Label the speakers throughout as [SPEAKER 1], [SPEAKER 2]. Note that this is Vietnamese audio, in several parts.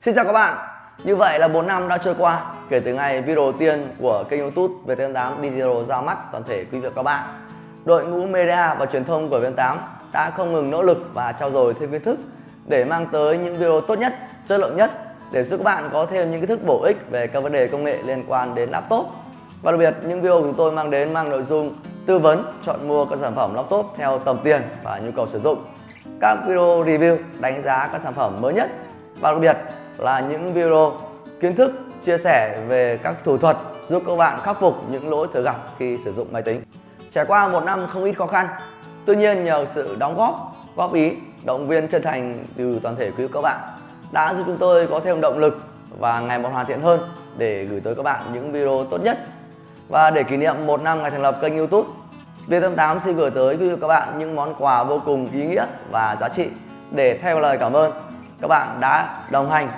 [SPEAKER 1] Xin chào các bạn. Như vậy là 4 năm đã trôi qua kể từ ngày video đầu tiên của kênh youtube VTN8 Digital ra mắt toàn thể quý vị và các bạn. Đội ngũ media và truyền thông của VTN8 đã không ngừng nỗ lực và trao dồi thêm kiến thức để mang tới những video tốt nhất, chất lượng nhất để giúp các bạn có thêm những kiến thức bổ ích về các vấn đề công nghệ liên quan đến laptop. Và đặc biệt những video của chúng tôi mang đến mang nội dung tư vấn chọn mua các sản phẩm laptop theo tầm tiền và nhu cầu sử dụng. Các video review đánh giá các sản phẩm mới nhất. Và đặc biệt là những video kiến thức chia sẻ về các thủ thuật giúp các bạn khắc phục những lỗi thường gặp khi sử dụng máy tính. Trải qua một năm không ít khó khăn, tuy nhiên nhờ sự đóng góp, góp ý, động viên chân thành từ toàn thể quý vị các bạn đã giúp chúng tôi có thêm động lực và ngày một hoàn thiện hơn để gửi tới các bạn những video tốt nhất. Và để kỷ niệm một năm ngày thành lập kênh YouTube, Vietnam8 xin gửi tới quý vị các bạn những món quà vô cùng ý nghĩa và giá trị để theo lời cảm ơn các bạn đã đồng hành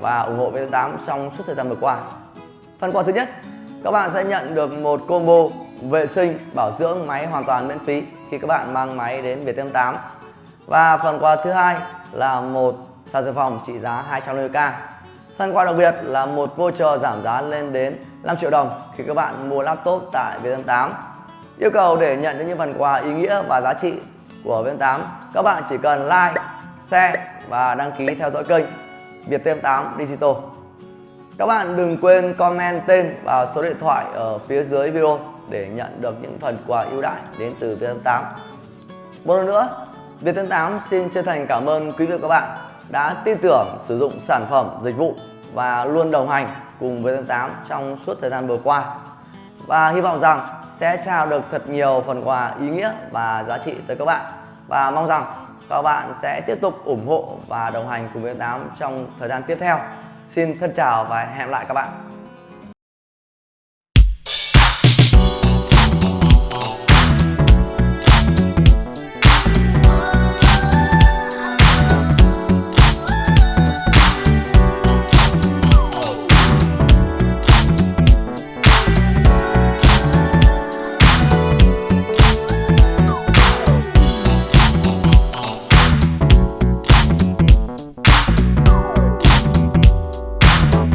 [SPEAKER 1] và ủng hộ VN8 trong suốt thời gian vừa qua. Phần quà thứ nhất, các bạn sẽ nhận được một combo vệ sinh bảo dưỡng máy hoàn toàn miễn phí khi các bạn mang máy đến VN8. Và phần quà thứ hai là một sạc dự phòng trị giá 250k. Phần quà đặc biệt là một voucher giảm giá lên đến 5 triệu đồng khi các bạn mua laptop tại VN8. Yêu cầu để nhận được những phần quà ý nghĩa và giá trị của VN8, các bạn chỉ cần like, share và đăng ký theo dõi kênh Viettel8 Digital. Các bạn đừng quên comment tên và số điện thoại ở phía dưới video để nhận được những phần quà ưu đãi đến từ Viettel8. Một lần nữa, Viettel8 xin chân thành cảm ơn quý vị và các bạn đã tin tưởng sử dụng sản phẩm, dịch vụ và luôn đồng hành cùng Viettel8 trong suốt thời gian vừa qua. Và hy vọng rằng sẽ trao được thật nhiều phần quà ý nghĩa và giá trị tới các bạn. Và mong rằng các bạn sẽ tiếp tục ủng hộ và đồng hành cùng với tám trong thời gian tiếp theo. Xin thân chào và hẹn lại các bạn.